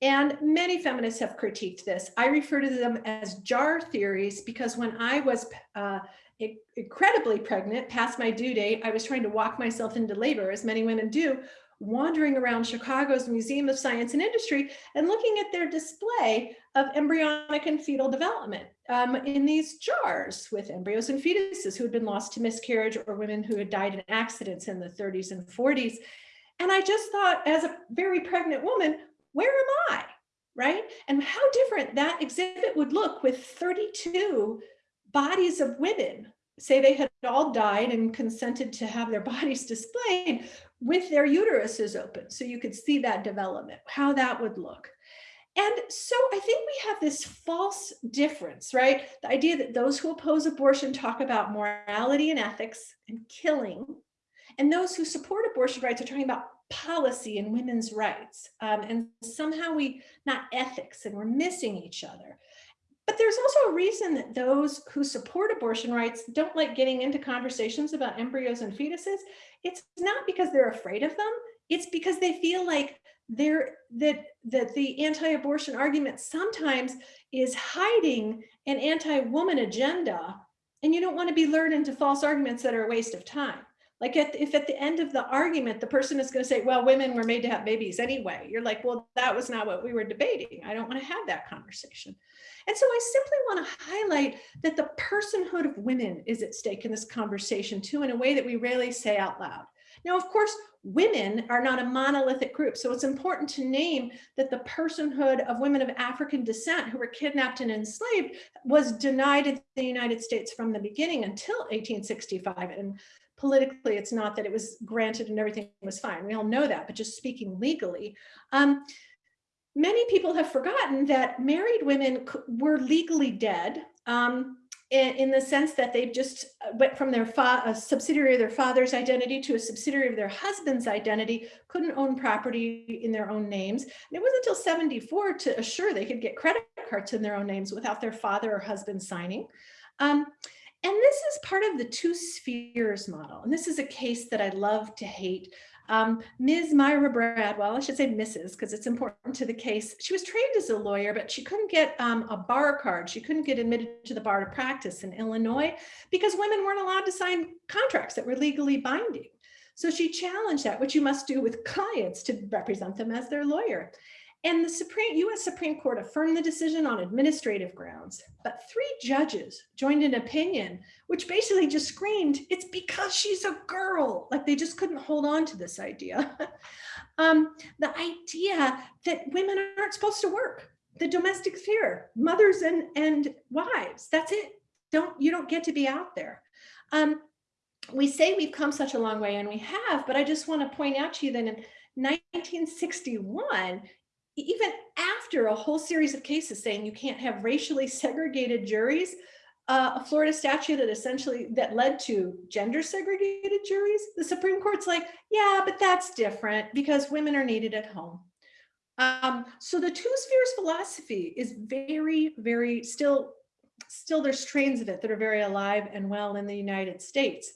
And many feminists have critiqued this. I refer to them as jar theories because when I was uh, incredibly pregnant, past my due date, I was trying to walk myself into labor, as many women do, wandering around Chicago's Museum of Science and Industry and looking at their display of embryonic and fetal development um, in these jars with embryos and fetuses who had been lost to miscarriage or women who had died in accidents in the 30s and 40s. And I just thought as a very pregnant woman, where am I? Right? And how different that exhibit would look with 32 bodies of women, say they had all died and consented to have their bodies displayed with their uteruses open. So you could see that development, how that would look. And so I think we have this false difference, right? The idea that those who oppose abortion talk about morality and ethics and killing, and those who support abortion rights are talking about policy and women's rights. Um, and somehow we, not ethics, and we're missing each other. But there's also a reason that those who support abortion rights don't like getting into conversations about embryos and fetuses. It's not because they're afraid of them. It's because they feel like they're that that the anti-abortion argument sometimes is hiding an anti-woman agenda and you don't want to be lured into false arguments that are a waste of time. Like at, if at the end of the argument, the person is going to say, well, women were made to have babies anyway. You're like, well, that was not what we were debating. I don't want to have that conversation. And so I simply want to highlight that the personhood of women is at stake in this conversation too, in a way that we rarely say out loud. Now, of course, women are not a monolithic group. So it's important to name that the personhood of women of African descent who were kidnapped and enslaved was denied in the United States from the beginning until 1865. And politically, it's not that it was granted and everything was fine. We all know that, but just speaking legally. Um, many people have forgotten that married women were legally dead um, in, in, the sense that they just uh, went from their a subsidiary of their father's identity to a subsidiary of their husband's identity, couldn't own property in their own names. And it wasn't until 74 to assure they could get credit cards in their own names without their father or husband signing. Um, and this is part of the two spheres model. And this is a case that I love to hate. Um, Ms. Myra Bradwell, I should say Mrs. because it's important to the case. She was trained as a lawyer, but she couldn't get um, a bar card. She couldn't get admitted to the bar to practice in Illinois because women weren't allowed to sign contracts that were legally binding. So she challenged that, which you must do with clients to represent them as their lawyer. And the Supreme US Supreme Court affirmed the decision on administrative grounds, but three judges joined an opinion which basically just screamed, it's because she's a girl. Like they just couldn't hold on to this idea. um, the idea that women aren't supposed to work, the domestic sphere, mothers and, and wives, that's it. Don't, you don't get to be out there. Um, we say we've come such a long way and we have, but I just want to point out to you that in 1961, even after a whole series of cases saying you can't have racially segregated juries, uh, a Florida statute that essentially that led to gender segregated juries, the Supreme Court's like, yeah, but that's different because women are needed at home. Um, so the two spheres philosophy is very, very still, still there's strains of it that are very alive and well in the United States.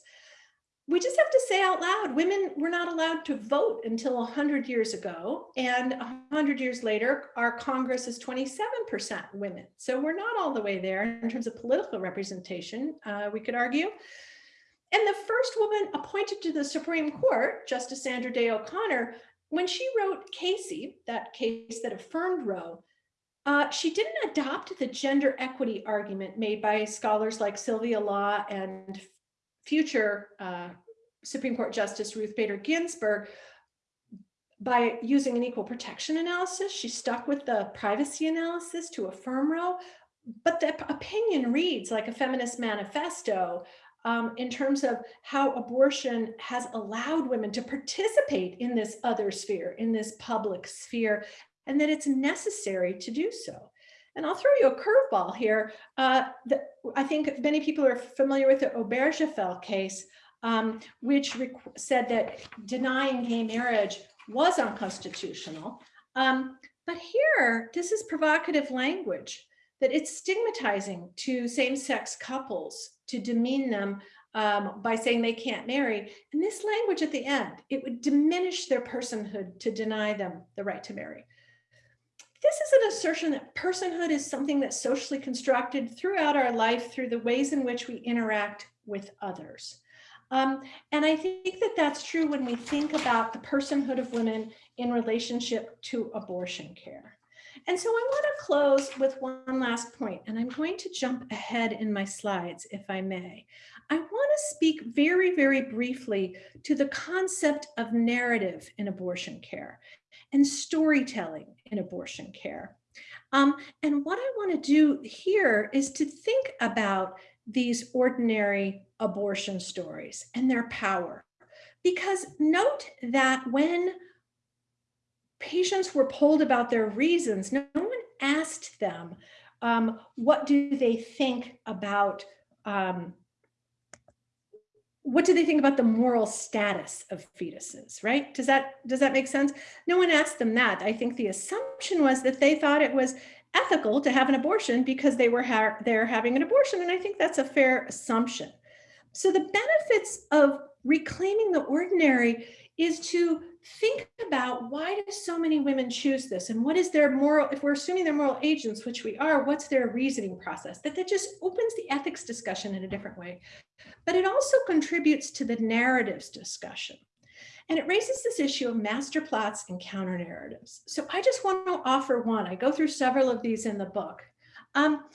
We just have to say out loud, women were not allowed to vote until 100 years ago. And 100 years later, our Congress is 27% women. So we're not all the way there in terms of political representation, uh, we could argue. And the first woman appointed to the Supreme Court, Justice Sandra Day O'Connor, when she wrote Casey, that case that affirmed Roe, uh, she didn't adopt the gender equity argument made by scholars like Sylvia Law and future uh, Supreme Court Justice Ruth Bader Ginsburg by using an equal protection analysis. She stuck with the privacy analysis to affirm Roe, but the opinion reads like a feminist manifesto um, in terms of how abortion has allowed women to participate in this other sphere, in this public sphere, and that it's necessary to do so. And I'll throw you a curveball here. Uh, the, I think many people are familiar with the Obergefell case, um, which said that denying gay marriage was unconstitutional. Um, but here, this is provocative language that it's stigmatizing to same-sex couples to demean them um, by saying they can't marry. And this language at the end, it would diminish their personhood to deny them the right to marry. This is an assertion that personhood is something that's socially constructed throughout our life through the ways in which we interact with others. Um, and I think that that's true when we think about the personhood of women in relationship to abortion care. And so I want to close with one last point, and I'm going to jump ahead in my slides, if I may. I want to speak very, very briefly to the concept of narrative in abortion care and storytelling in abortion care. Um, and what I want to do here is to think about these ordinary abortion stories and their power. Because note that when patients were polled about their reasons, no one asked them, um, what do they think about um, what do they think about the moral status of fetuses, right? Does that, does that make sense? No one asked them that. I think the assumption was that they thought it was ethical to have an abortion because they were ha they're having an abortion. And I think that's a fair assumption. So the benefits of reclaiming the ordinary is to think about why do so many women choose this and what is their moral, if we're assuming they're moral agents, which we are, what's their reasoning process? That that just opens the ethics discussion in a different way. But it also contributes to the narratives discussion. And it raises this issue of master plots and counter narratives. So I just want to offer one. I go through several of these in the book. Um,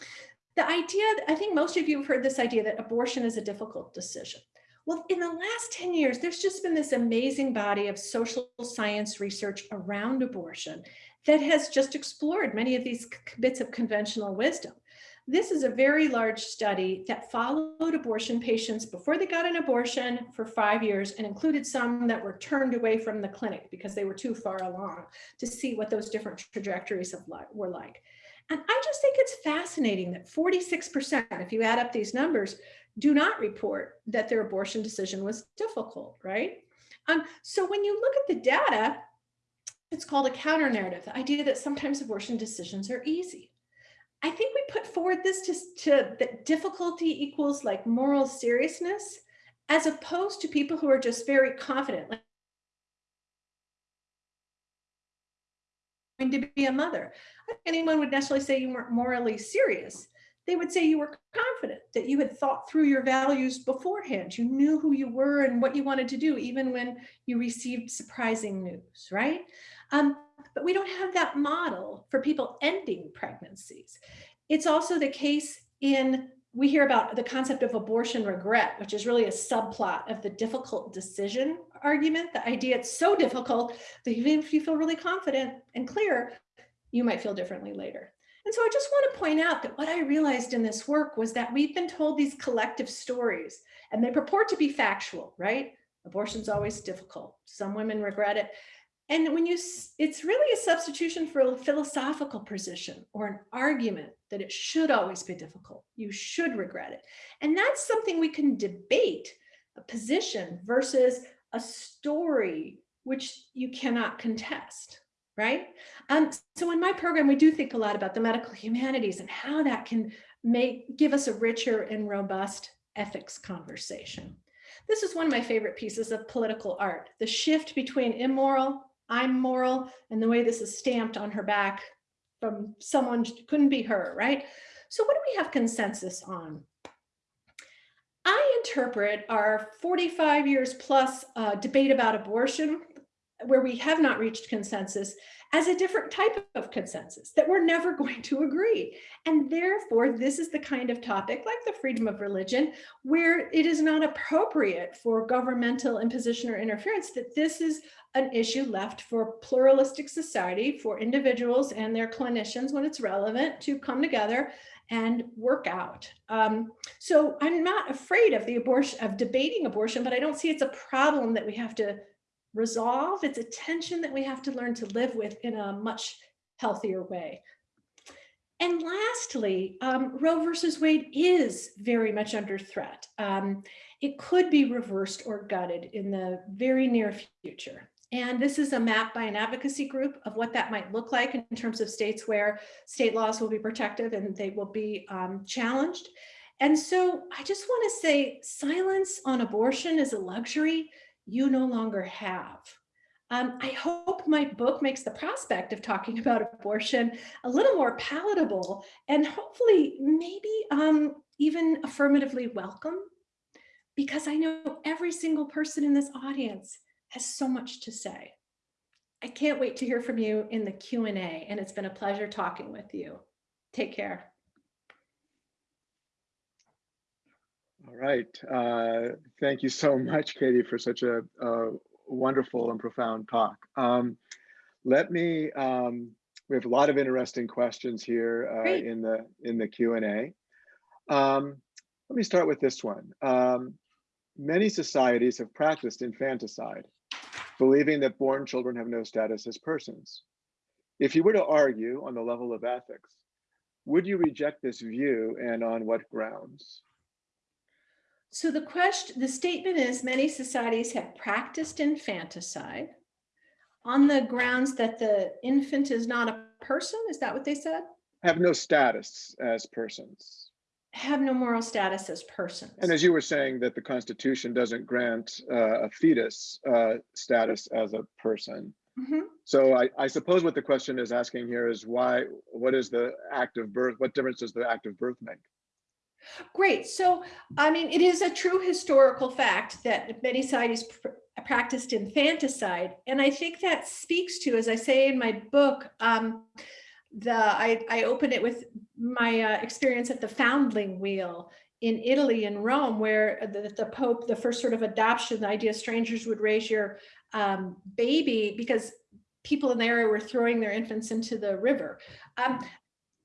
the idea, I think most of you have heard this idea that abortion is a difficult decision. Well, in the last 10 years, there's just been this amazing body of social science research around abortion that has just explored many of these bits of conventional wisdom. This is a very large study that followed abortion patients before they got an abortion for five years and included some that were turned away from the clinic because they were too far along to see what those different trajectories of life were like. And I just think it's fascinating that 46%, if you add up these numbers, do not report that their abortion decision was difficult, right? Um, so when you look at the data, it's called a counter narrative, the idea that sometimes abortion decisions are easy. I think we put forward this to, to that difficulty equals like moral seriousness, as opposed to people who are just very confident, like going to be a mother. anyone would necessarily say you weren't morally serious they would say you were confident, that you had thought through your values beforehand. You knew who you were and what you wanted to do, even when you received surprising news, right? Um, but we don't have that model for people ending pregnancies. It's also the case in, we hear about the concept of abortion regret, which is really a subplot of the difficult decision argument, the idea it's so difficult that even if you feel really confident and clear, you might feel differently later. And so I just want to point out that what I realized in this work was that we've been told these collective stories and they purport to be factual, right? Abortion's always difficult. Some women regret it. And when you, it's really a substitution for a philosophical position or an argument that it should always be difficult. You should regret it. And that's something we can debate a position versus a story which you cannot contest right? Um, so in my program, we do think a lot about the medical humanities and how that can make give us a richer and robust ethics conversation. This is one of my favorite pieces of political art, the shift between immoral, I'm moral, and the way this is stamped on her back from someone couldn't be her, right? So what do we have consensus on? I interpret our 45 years plus uh, debate about abortion, where we have not reached consensus, as a different type of consensus that we're never going to agree. And therefore, this is the kind of topic like the freedom of religion, where it is not appropriate for governmental imposition or interference, that this is an issue left for pluralistic society, for individuals and their clinicians when it's relevant to come together and work out. Um, so I'm not afraid of the abortion, of debating abortion, but I don't see it's a problem that we have to resolve. It's a tension that we have to learn to live with in a much healthier way. And lastly, um, Roe versus Wade is very much under threat. Um, it could be reversed or gutted in the very near future. And this is a map by an advocacy group of what that might look like in terms of states where state laws will be protective and they will be um, challenged. And so I just want to say silence on abortion is a luxury you no longer have. Um, I hope my book makes the prospect of talking about abortion a little more palatable and hopefully maybe um, even affirmatively welcome because I know every single person in this audience has so much to say. I can't wait to hear from you in the Q&A and it's been a pleasure talking with you. Take care. All right. Uh, thank you so much, Katie, for such a, a wonderful and profound talk. Um, let me, um, we have a lot of interesting questions here uh, in the in the Q&A. Um, let me start with this one. Um, many societies have practiced infanticide, believing that born children have no status as persons. If you were to argue on the level of ethics, would you reject this view and on what grounds? So the question, the statement is many societies have practiced infanticide on the grounds that the infant is not a person. Is that what they said? Have no status as persons. Have no moral status as persons. And as you were saying that the Constitution doesn't grant uh, a fetus uh, status as a person. Mm -hmm. So I, I, suppose what the question is asking here is why, what is the act of birth? What difference does the act of birth make? Great. So, I mean, it is a true historical fact that many societies pr practiced infanticide. And I think that speaks to, as I say in my book, um, the I, I open it with my uh, experience at the foundling wheel in Italy and Rome, where the, the Pope, the first sort of adoption, the idea strangers would raise your um, baby because people in the area were throwing their infants into the river. Um,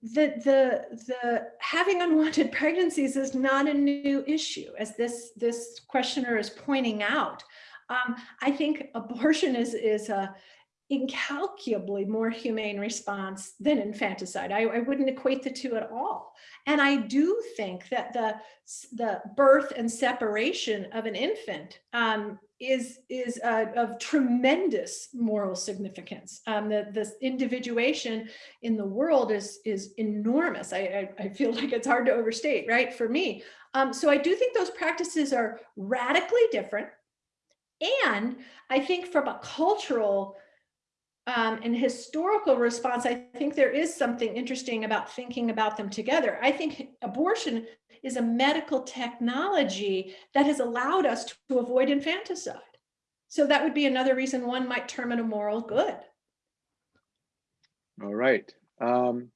the, the, the having unwanted pregnancies is not a new issue, as this, this questioner is pointing out. Um, I think abortion is, is a incalculably more humane response than infanticide. I, I wouldn't equate the two at all. And I do think that the, the birth and separation of an infant um, is is of tremendous moral significance. Um, the this individuation in the world is is enormous. I, I, I feel like it's hard to overstate, right? For me, um, so I do think those practices are radically different, and I think from a cultural um, and historical response, I think there is something interesting about thinking about them together. I think abortion is a medical technology that has allowed us to avoid infanticide. So that would be another reason one might term it a moral good. All right. Um,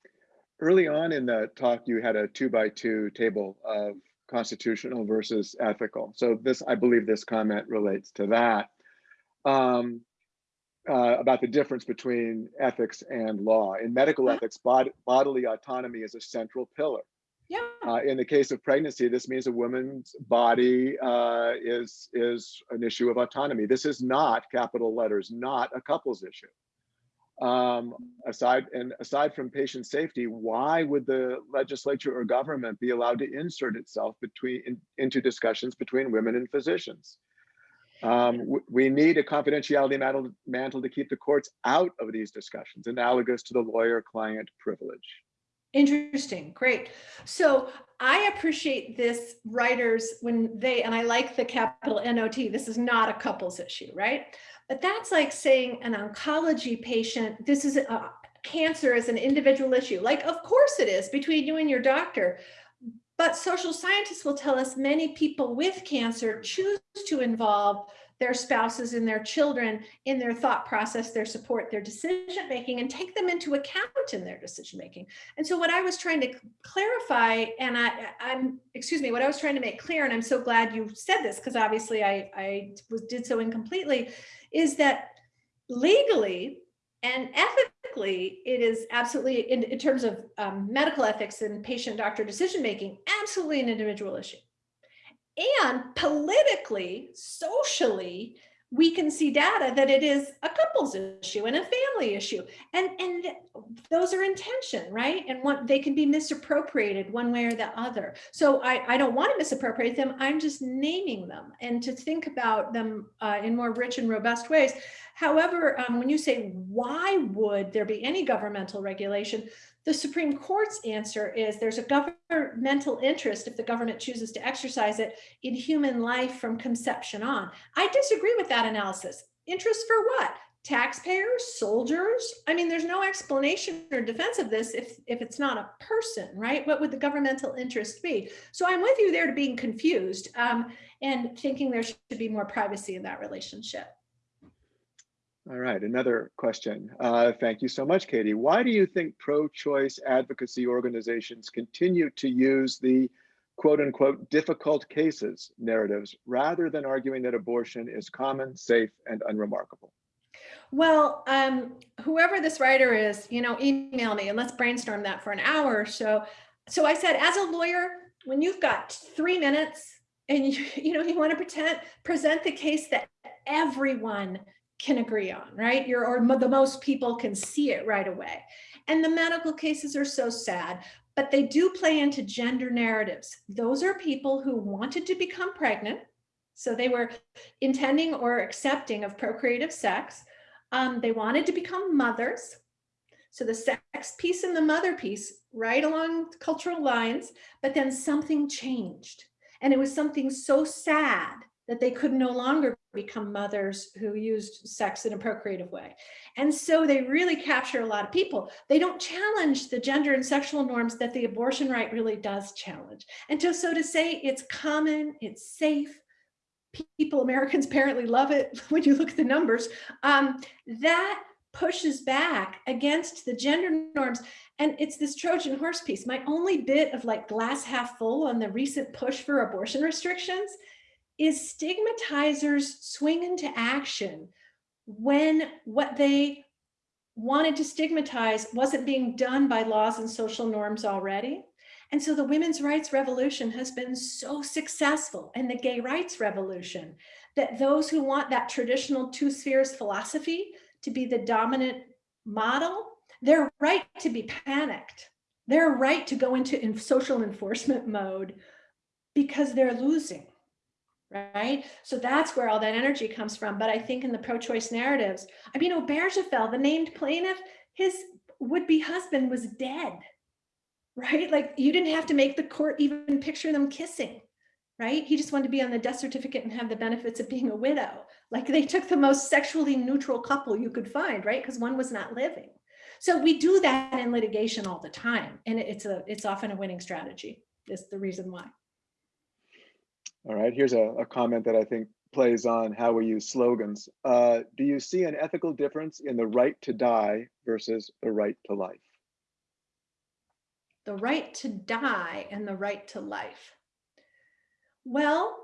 early on in the talk, you had a two by two table of constitutional versus ethical. So this, I believe this comment relates to that. Um, uh, about the difference between ethics and law. In medical ethics, bod bodily autonomy is a central pillar. Yeah. Uh, in the case of pregnancy, this means a woman's body uh, is is an issue of autonomy. This is not capital letters, not a couples issue. Um, aside and aside from patient safety, why would the legislature or government be allowed to insert itself between in, into discussions between women and physicians? Um, we need a confidentiality mantle, to keep the courts out of these discussions, analogous to the lawyer-client privilege. Interesting, great. So I appreciate this writers when they, and I like the capital NOT, this is not a couples issue, right? But that's like saying an oncology patient, this is a cancer is an individual issue. Like, of course it is between you and your doctor. But social scientists will tell us many people with cancer choose to involve their spouses and their children in their thought process, their support, their decision making, and take them into account in their decision making. And so, what I was trying to clarify, and I, I'm, excuse me, what I was trying to make clear, and I'm so glad you said this because obviously I, I was did so incompletely, is that legally and ethically, it is absolutely, in, in terms of um, medical ethics and patient doctor decision making, absolutely an individual issue. And politically, socially, we can see data that it is a couples issue and a family issue. And, and those are intention, right? And what they can be misappropriated one way or the other. So I, I don't want to misappropriate them. I'm just naming them and to think about them uh, in more rich and robust ways. However, um, when you say, why would there be any governmental regulation? The Supreme Court's answer is there's a governmental interest if the government chooses to exercise it in human life from conception on. I disagree with that analysis. Interest for what? Taxpayers, soldiers? I mean, there's no explanation or defense of this if, if it's not a person, right? What would the governmental interest be? So I'm with you there to being confused um, and thinking there should be more privacy in that relationship. All right, another question. Uh, thank you so much, Katie. Why do you think pro-choice advocacy organizations continue to use the quote unquote difficult cases narratives rather than arguing that abortion is common, safe, and unremarkable? Well, um, whoever this writer is, you know, email me and let's brainstorm that for an hour or so. So I said, as a lawyer, when you've got three minutes and you, you know, you want to pretend, present the case that everyone can agree on, right? You're, or the most people can see it right away. And the medical cases are so sad, but they do play into gender narratives. Those are people who wanted to become pregnant. So they were intending or accepting of procreative sex. Um, they wanted to become mothers. So the sex piece and the mother piece, right along cultural lines, but then something changed. And it was something so sad that they could no longer become mothers who used sex in a procreative way. And so they really capture a lot of people. They don't challenge the gender and sexual norms that the abortion right really does challenge. And to, so to say it's common, it's safe, people, Americans apparently love it when you look at the numbers, um, that pushes back against the gender norms. And it's this Trojan horse piece. My only bit of like glass half full on the recent push for abortion restrictions is stigmatizers swing into action when what they wanted to stigmatize wasn't being done by laws and social norms already. And so the women's rights revolution has been so successful and the gay rights revolution that those who want that traditional two spheres philosophy to be the dominant model, they're right to be panicked. They're right to go into social enforcement mode because they're losing right? So that's where all that energy comes from. But I think in the pro-choice narratives, I mean, Obergefell, the named plaintiff, his would-be husband was dead, right? Like you didn't have to make the court even picture them kissing, right? He just wanted to be on the death certificate and have the benefits of being a widow. Like they took the most sexually neutral couple you could find, right? Because one was not living. So we do that in litigation all the time. And it's a it's often a winning strategy is the reason why. All right, here's a, a comment that I think plays on how we use slogans. Uh, do you see an ethical difference in the right to die versus the right to life? The right to die and the right to life. Well,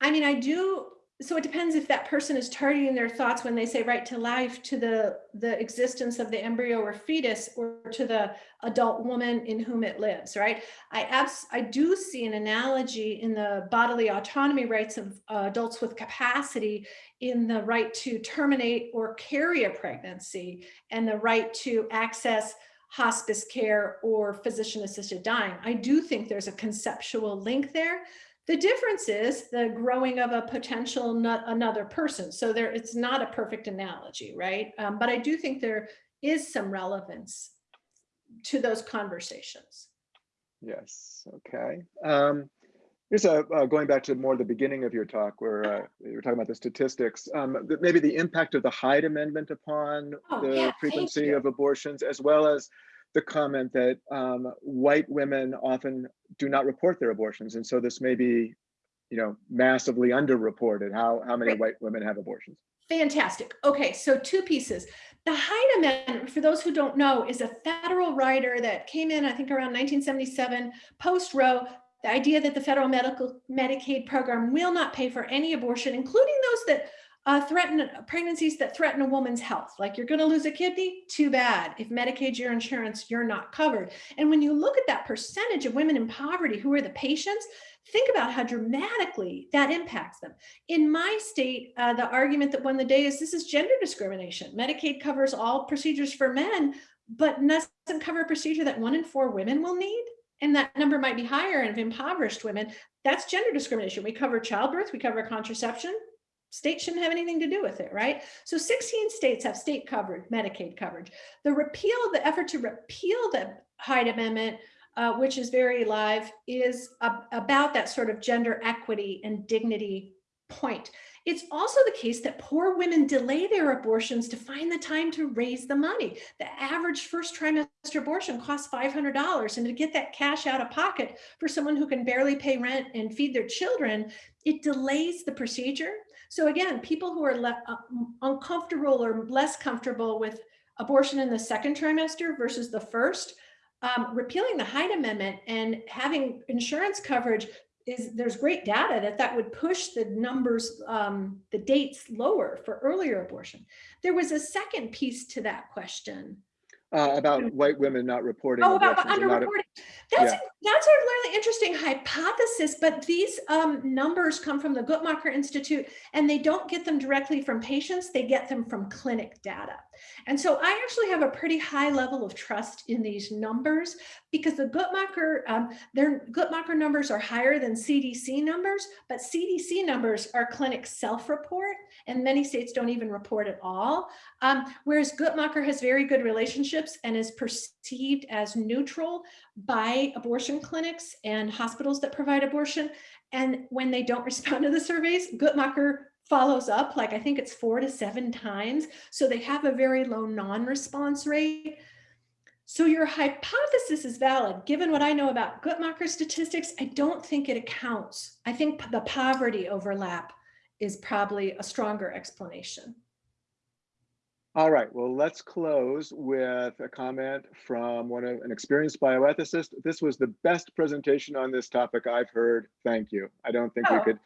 I mean, I do so it depends if that person is targeting their thoughts when they say right to life to the the existence of the embryo or fetus or to the adult woman in whom it lives right? I abs i do see an analogy in the bodily autonomy rights of uh, adults with capacity in the right to terminate or carry a pregnancy and the right to access hospice care or physician assisted dying. I do think there's a conceptual link there The difference is the growing of a potential not another person. So there, it's not a perfect analogy, right? Um, but I do think there is some relevance to those conversations. Yes, okay. Um, here's a, uh, going back to more the beginning of your talk where uh, you were talking about the statistics, um, maybe the impact of the Hyde Amendment upon Oh, the yeah, frequency of abortions, as well as the comment that um, white women often do not report their abortions. And so this may be, you know, massively underreported, how, how many white women have abortions. Fantastic. Okay, so two pieces. The Hyde Amendment, for those who don't know, is a federal rider that came in, I think, around 1977, post Roe. The idea that the federal medical Medicaid program will not pay for any abortion, including those that uh, threaten pregnancies that threaten a woman's health. Like you're going to lose a kidney, too bad. If Medicaid's your insurance, you're not covered. And when you look at that percentage of women in poverty who are the patients, think about how dramatically that impacts them. In my state, uh, the argument that won the day is this is gender discrimination. Medicaid covers all procedures for men, but doesn't cover a procedure that one in four women will need. And that number might be higher of impoverished women. That's gender discrimination. We cover childbirth, we cover contraception. State shouldn't have anything to do with it, right? So 16 states have state covered Medicaid coverage. The repeal, the effort to repeal the Hyde Amendment uh, which is very live, is ab- about that sort of gender equity and dignity point. It's also the case that poor women delay their abortions to find the time to raise the money. The average first trimester abortion costs $500. And to get that cash out of pocket for someone who can barely pay rent and feed their children, it delays the procedure. So, again, people who are uh, uncomfortable or less comfortable with abortion in the second trimester versus the first um, repealing the Hyde Amendment and having insurance coverage is there's great data that that would push the numbers, um, the dates lower for earlier abortion. There was a second piece to that question. Uh, about white women not reporting Oh, about abortions and not- underreporting. That's yeah. that's a really interesting hypothesis, but these um, numbers come from the Guttmacher Institute, and they don't get them directly from patients; they get them from clinic data. And so, I actually have a pretty high level of trust in these numbers because the Guttmacher um, their Guttmacher numbers are higher than CDC numbers, but CDC numbers are clinic self-report, and many states don't even report at all. Um, whereas Guttmacher has very good relationships and is perceived as neutral by abortion clinics and hospitals that provide abortion. And when they don't respond to the surveys, Guttmacher follows up, like I think it's four to seven times. So they have a very low non-response rate. So your hypothesis is valid. Given what I know about Guttmacher statistics, I don't think it accounts. I think the poverty overlap is probably a stronger explanation. All right, well, let's close with a comment from one of an experienced bioethicist. This was the best presentation on this topic I've heard. Thank you. I don't think we Oh. could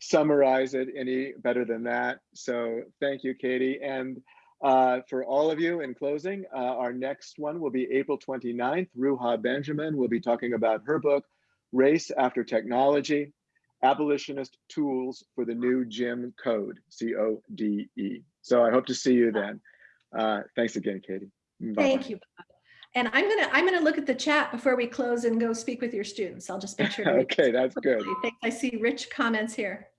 summarize it any better than that. So thank you, Katie. And uh, for all of you in closing, uh, our next one will be April 29th. Ruha Benjamin will be talking about her book, Race After Technology, Abolitionist Tools for the New Jim Code, C-O-D-E. So I hope to see you then. Uh, thanks again, Katie. Bye-bye. Thank you. And I'm gonna I'm gonna look at the chat before we close and go speak with your students. I'll just make sure. Okay, that's good. Thanks. I see rich comments here.